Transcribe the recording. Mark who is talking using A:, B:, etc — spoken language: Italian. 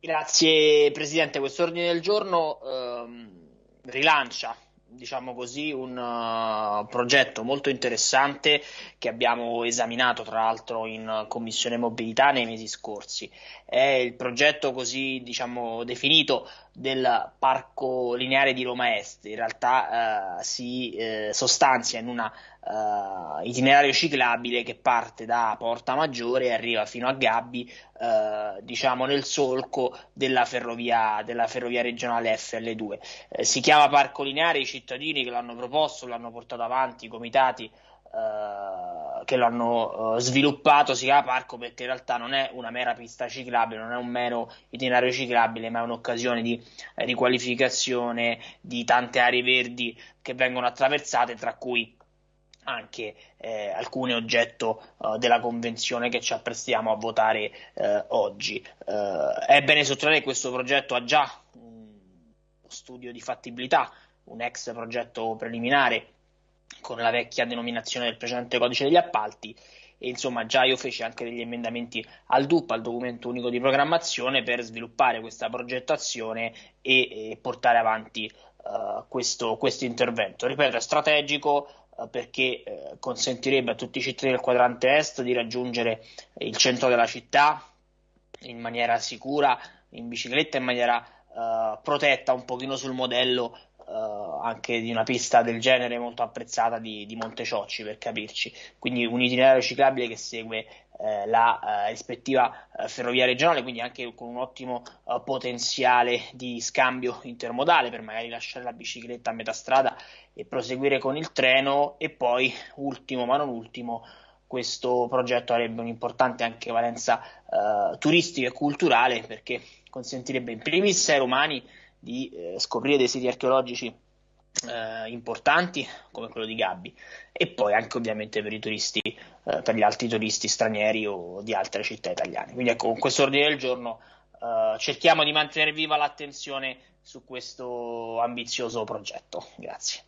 A: Grazie Presidente, questo ordine del giorno ehm, rilancia diciamo così, un uh, progetto molto interessante che abbiamo esaminato tra l'altro in Commissione Mobilità nei mesi scorsi. È il progetto così diciamo, definito del Parco Lineare di Roma Est. In realtà uh, si uh, sostanzia in un itinerario ciclabile che parte da Porta Maggiore e arriva fino a Gabbi, diciamo nel solco della ferrovia, della ferrovia regionale FL2. si chiama Parco Lineare, i cittadini che l'hanno proposto, l'hanno portato avanti, i comitati Uh, che l'hanno uh, sviluppato si chiama parco perché in realtà non è una mera pista ciclabile, non è un mero itinerario ciclabile, ma è un'occasione di eh, riqualificazione di tante aree verdi che vengono attraversate, tra cui anche eh, alcune oggetto uh, della convenzione che ci apprestiamo a votare oggi. è bene sottolineare che questo progetto ha già un studio di fattibilità un ex progetto preliminare con la vecchia denominazione del precedente codice degli appalti e insomma già io feci anche degli emendamenti al DUP, al documento unico di programmazione, per sviluppare questa progettazione e, e portare avanti uh, questo, questo, intervento. Ripeto, è strategico uh, perché uh, consentirebbe a tutti i cittadini del quadrante est di raggiungere il centro della città in maniera sicura, in bicicletta, in maniera protetta, un pochino sul modello uh, anche di una pista del genere molto apprezzata di, di Monteciocci per capirci, quindi un itinerario ciclabile che segue eh, la eh, rispettiva eh, ferrovia regionale, quindi anche con un ottimo eh, potenziale di scambio intermodale per magari lasciare la bicicletta a metà strada e proseguire con il treno. E poi ultimo ma non ultimo questo progetto avrebbe un'importante anche valenza eh, turistica e culturale perché consentirebbe in primis ai romani di eh, scoprire dei siti archeologici eh, importanti come quello di Gabbi e poi anche ovviamente per i turisti, eh, per gli altri turisti stranieri o di altre città italiane. Quindi ecco, con questo ordine del giorno eh, cerchiamo di mantenere viva l'attenzione su questo ambizioso progetto. Grazie.